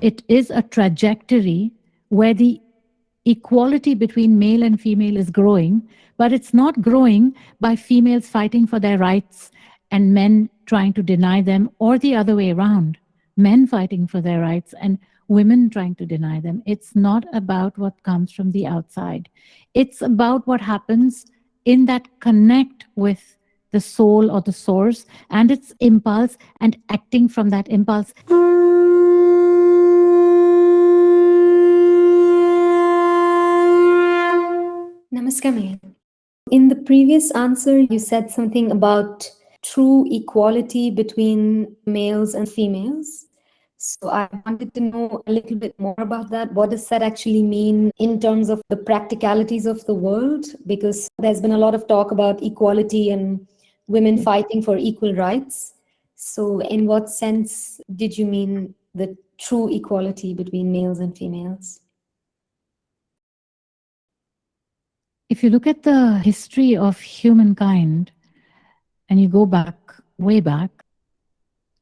it is a trajectory where the equality between male and female is growing, but it's not growing by females fighting for their rights and men trying to deny them or the other way around, men fighting for their rights and women trying to deny them. It's not about what comes from the outside. It's about what happens in that connect with the soul or the source and its impulse and acting from that impulse. Namaskar, In the previous answer, you said something about true equality between males and females. So I wanted to know a little bit more about that. What does that actually mean in terms of the practicalities of the world? Because there's been a lot of talk about equality and women fighting for equal rights. So in what sense did you mean the true equality between males and females? If you look at the history of humankind and you go back, way back,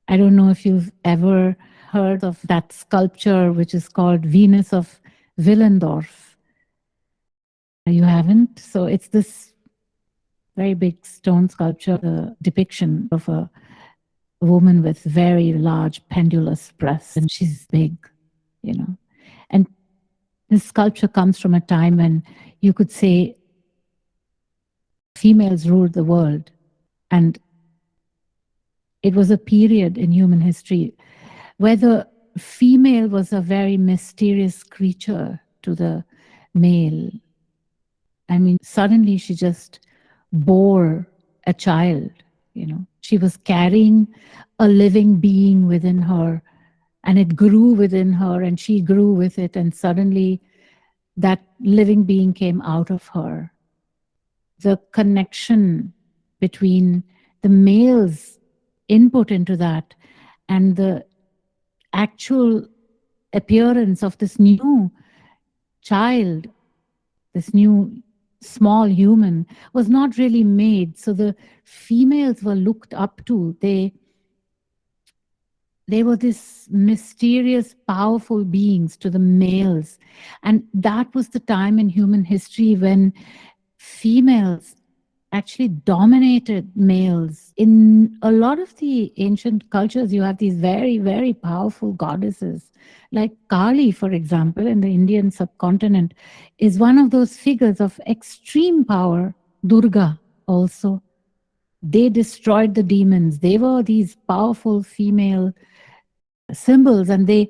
I don't know if you've ever heard of that sculpture which is called Venus of Willendorf. You haven't? So it's this very big stone sculpture, the depiction of a woman with very large pendulous breasts, and she's big, you know. And this sculpture comes from a time when you could say females ruled the world. And it was a period in human history where the female was a very mysterious creature to the male. I mean, suddenly she just bore a child, you know. She was carrying a living being within her and it grew within her and she grew with it and suddenly that living being came out of her. The connection between the male's input into that and the actual appearance of this new child, this new small human was not really made. So the females were looked up to. They, they were this mysterious, powerful beings to the males. And that was the time in human history when females actually dominated males. In a lot of the ancient cultures, you have these very, very powerful goddesses. Like Kali, for example, in the Indian subcontinent, is one of those figures of extreme power. Durga also. They destroyed the demons. They were these powerful female symbols and they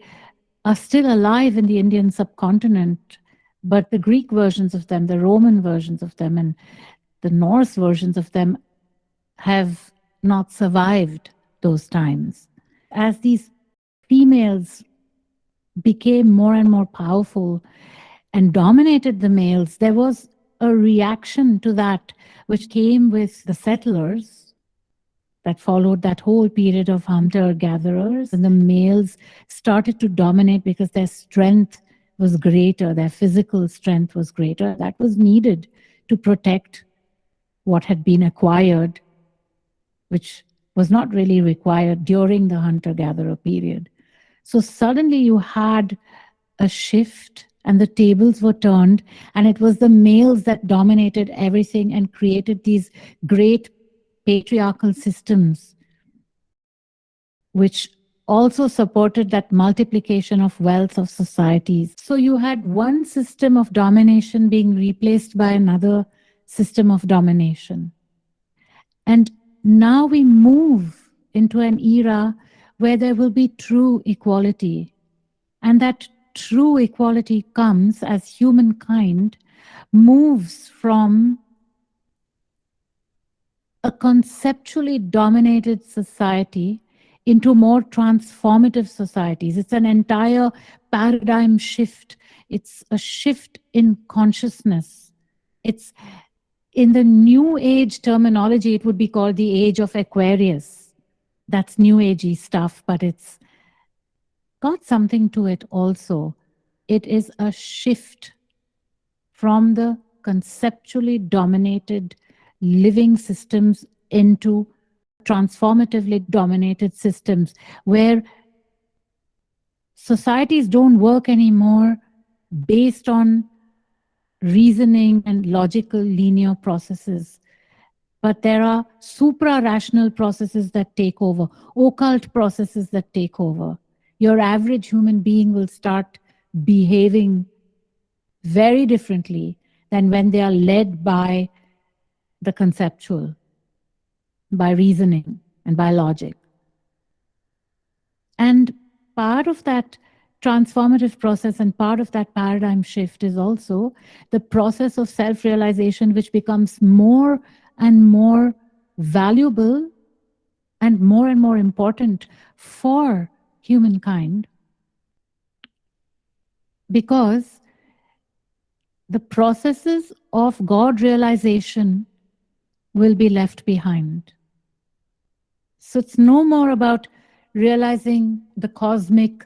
are still alive in the Indian subcontinent. But the Greek versions of them, the Roman versions of them, and the Norse versions of them have not survived those times. As these females became more and more powerful and dominated the males, there was a reaction to that which came with the settlers that followed that whole period of hunter-gatherers and the males started to dominate because their strength was greater, their physical strength was greater. That was needed to protect what had been acquired, which was not really required during the hunter-gatherer period. So suddenly you had a shift and the tables were turned and it was the males that dominated everything and created these great patriarchal systems which also supported that multiplication of wealth of societies. So you had one system of domination being replaced by another system of domination. And now we move into an era where there will be true equality. And that true equality comes as humankind moves from a conceptually dominated society into more transformative societies. It's an entire paradigm shift. It's a shift in consciousness. It's in the new age terminology, it would be called the age of Aquarius. That's new agey stuff, but it's got something to it also. It is a shift from the conceptually dominated living systems into transformatively dominated systems where societies don't work anymore based on reasoning and logical linear processes. But there are supra-rational processes that take over, occult processes that take over. Your average human being will start behaving very differently than when they are led by the conceptual, by reasoning and by logic. And part of that transformative process and part of that paradigm shift is also the process of self-realization which becomes more and more valuable and more and more important for humankind because the processes of God realization will be left behind. So it's no more about realizing the cosmic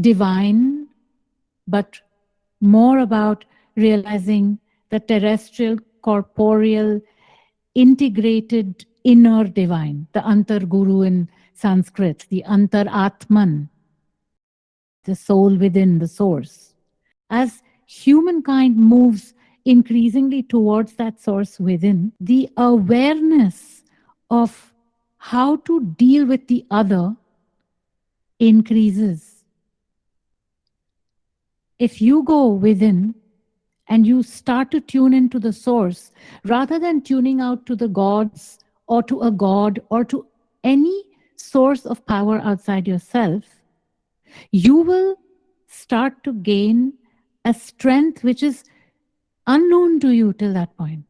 divine, but more about realizing the terrestrial, corporeal, integrated inner divine, the Antar Guru in Sanskrit, the Antar Atman, the soul within the source. As humankind moves increasingly towards that source within, the awareness of how to deal with the other increases. If you go within and you start to tune into the source, rather than tuning out to the gods or to a god or to any source of power outside yourself, you will start to gain a strength which is unknown to you till that point.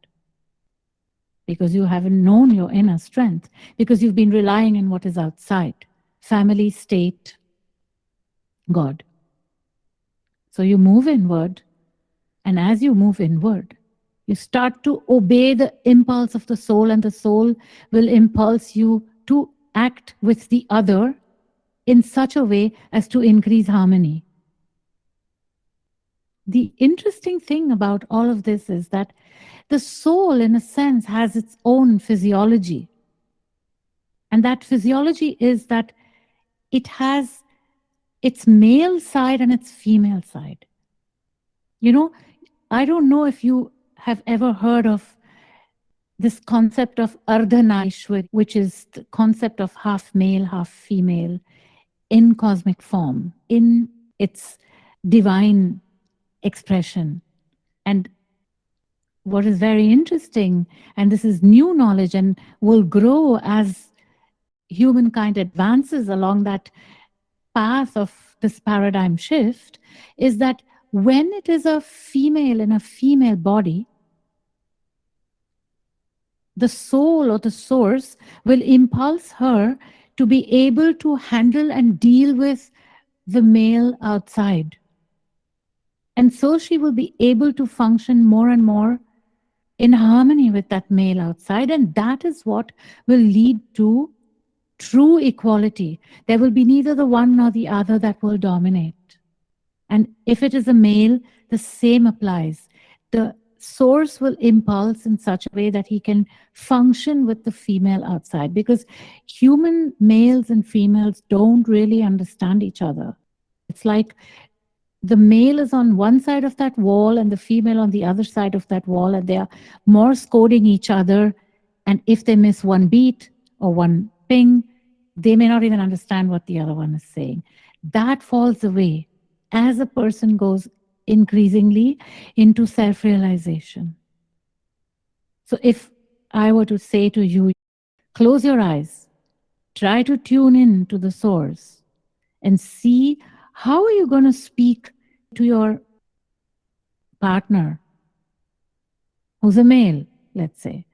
Because you haven't known your inner strength, because you've been relying on what is outside family, state, God. So you move inward, and as you move inward, you start to obey the impulse of the soul, and the soul will impulse you to act with the other in such a way as to increase harmony. The interesting thing about all of this is that the soul, in a sense, has its own physiology. And that physiology is that it has its male side and its female side. You know, I don't know if you have ever heard of this concept of Ardhanarishwar, which is the concept of half male, half female in cosmic form, in its divine expression. And what is very interesting, and this is new knowledge and will grow as humankind advances along that path of this paradigm shift, is that when it is a female in a female body, the soul or the source will impulse her to be able to handle and deal with the male outside. And so she will be able to function more and more in harmony with that male outside. And that is what will lead to true equality. There will be neither the one nor the other that will dominate. And if it is a male, the same applies. The source will impulse in such a way that he can function with the female outside because human males and females don't really understand each other. It's like the male is on one side of that wall and the female on the other side of that wall and they are Morse coding each other. And if they miss one beat or one ping, they may not even understand what the other one is saying. That falls away as a person goes increasingly into self-realization. So if I were to say to you, close your eyes, try to tune in to the source and see how are you going to speak to your partner who's a male, let's say.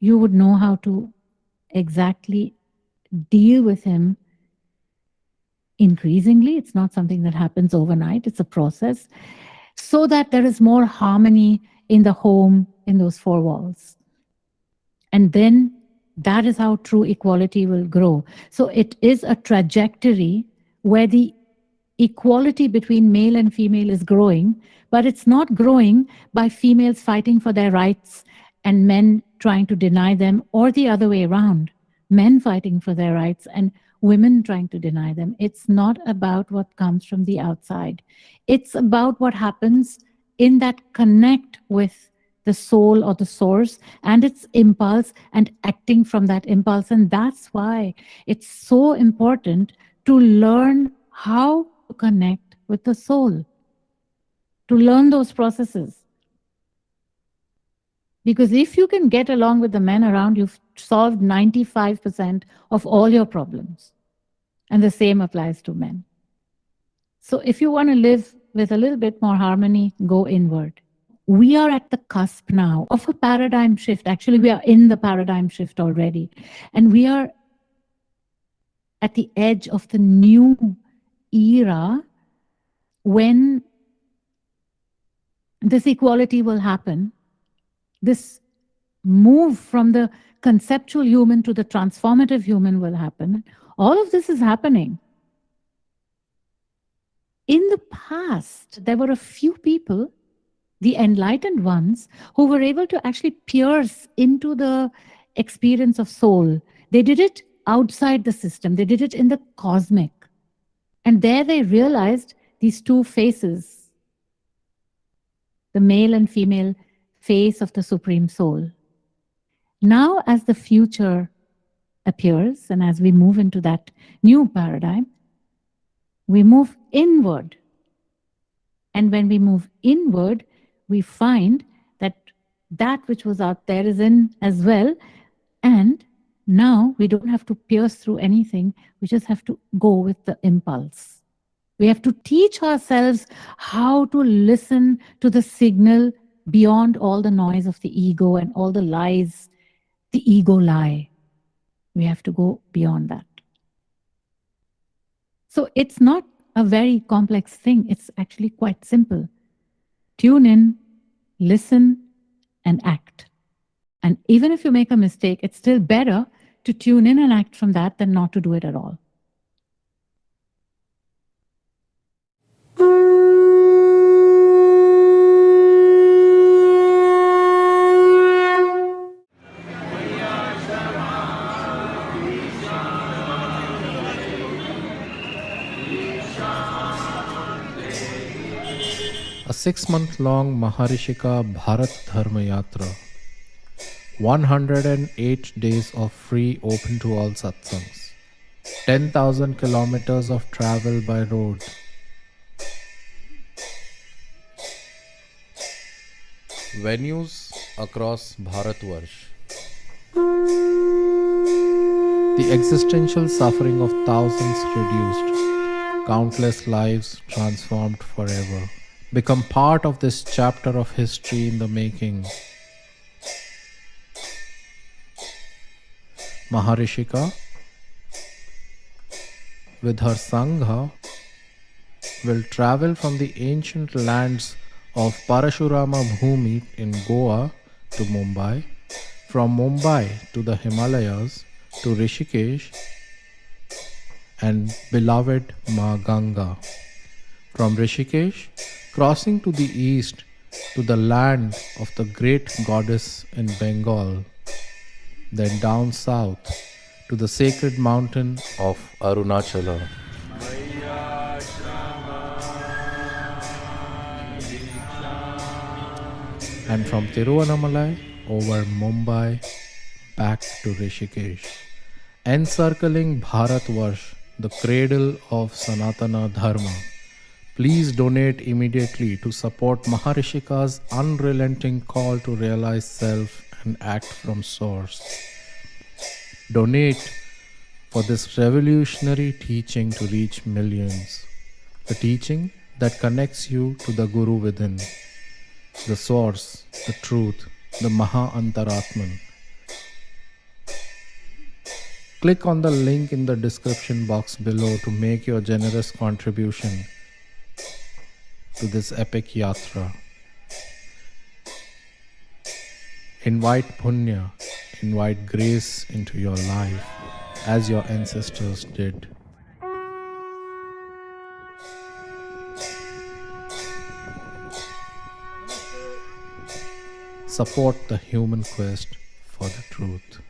You would know how to exactly deal with him increasingly. It's not something that happens overnight. It's a process so that there is more harmony in the home, in those four walls. And then that is how true equality will grow. So it is a trajectory where the equality between male and female is growing, but it's not growing by females fighting for their rights and men trying to deny them or the other way around, men fighting for their rights and women trying to deny them. It's not about what comes from the outside. It's about what happens in that connect with the soul or the source and its impulse and acting from that impulse. And that's why it's so important to learn how to connect with the soul, to learn those processes. Because if you can get along with the men around, you've solved 95% of all your problems. And the same applies to men. So if you want to live with a little bit more harmony, go inward. We are at the cusp now of a paradigm shift. Actually, we are in the paradigm shift already. And we are at the edge of the new era when this equality will happen, this move from the conceptual human to the transformative human will happen. All of this is happening. In the past, there were a few people, the enlightened ones, who were able to actually pierce into the experience of soul. They did it outside the system, they did it in the cosmic. And there they realized these two faces the male and female face of the Supreme Soul. Now, as the future appears and as we move into that new paradigm, we move inward. And when we move inward, we find that that which was out there is in as well. And now we don't have to pierce through anything. We just have to go with the impulse. We have to teach ourselves how to listen to the signal beyond all the noise of the ego and all the lies the ego lie. We have to go beyond that. So it's not a very complex thing. It's actually quite simple. Tune in, listen, and act. And even if you make a mistake, it's still better to tune in and act from that than not to do it at all. Six month long Maharishika Bharat Dharma Yatra. 108 days of free open to all satsangs. 10,000 kilometers of travel by road. Venues across Bharatvarsh. The existential suffering of thousands reduced, countless lives transformed forever become part of this chapter of history in the making. Maharishika, with her Sangha, will travel from the ancient lands of Parashurama Bhumi in Goa to Mumbai, from Mumbai to the Himalayas to Rishikesh and beloved Ma Ganga. From Rishikesh crossing to the east to the land of the great goddess in Bengal, then down south to the sacred mountain of Arunachala. And from Tiruvannamalai over Mumbai back to Rishikesh, encircling Bharatvarsh, the cradle of Sanatana Dharma. Please donate immediately to support Maharishika's unrelenting call to realize self and act from source. Donate for this revolutionary teaching to reach millions. The teaching that connects you to the Guru within, the source, the truth, the Maha Antaratman. Click on the link in the description box below to make your generous contribution to this epic yatra. Invite punya, invite grace into your life as your ancestors did. Support the human quest for the truth.